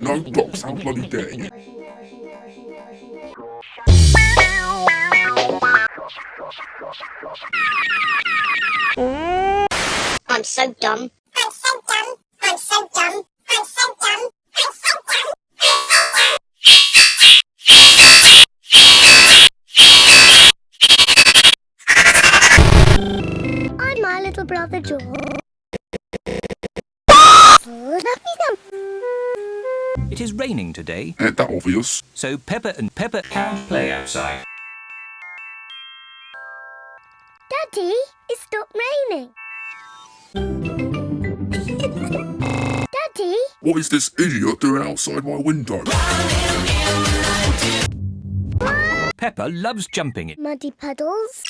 No dogs out bloody day. I'm so dumb. Little brother George. It is raining today, Ain't that obvious? so Peppa and Peppa can play outside. Daddy, it stopped raining. Daddy, What is this idiot doing outside my window? Peppa loves jumping in. muddy puddles.